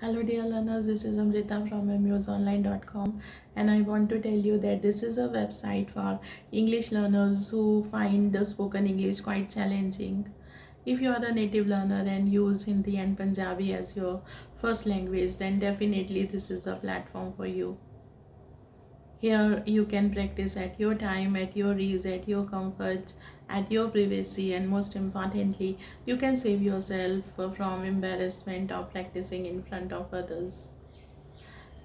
Hello dear learners, this is Amrita from amusonline.com and I want to tell you that this is a website for English learners who find the spoken English quite challenging. If you are a native learner and use Hindi and Punjabi as your first language then definitely this is the platform for you. Here you can practice at your time, at your ease, at your comfort, at your privacy and most importantly, you can save yourself from embarrassment of practicing in front of others.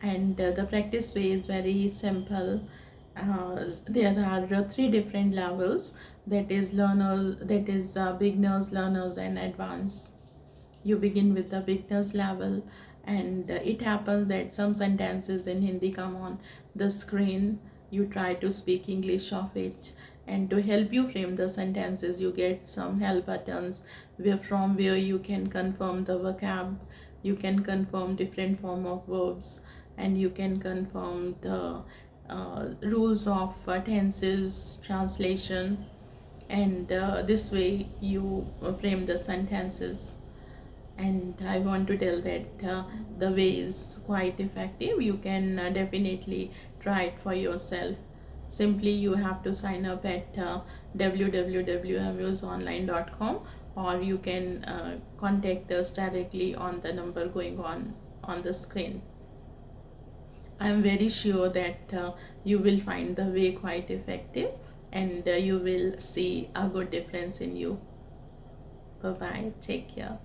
And uh, the practice way is very simple. Uh, there are three different levels that is learners, that is uh, beginners, learners and advanced. You begin with the beginners level and uh, it happens that some sentences in Hindi come on the screen. You try to speak English of it and to help you frame the sentences you get some help buttons where from where you can confirm the vocab. You can confirm different form of verbs and you can confirm the uh, rules of uh, tenses translation. And uh, this way you frame the sentences and I want to tell that uh, the way is quite effective. You can uh, definitely try it for yourself. Simply you have to sign up at uh, or you can uh, contact us directly on the number going on on the screen. I am very sure that uh, you will find the way quite effective and uh, you will see a good difference in you. Bye bye take care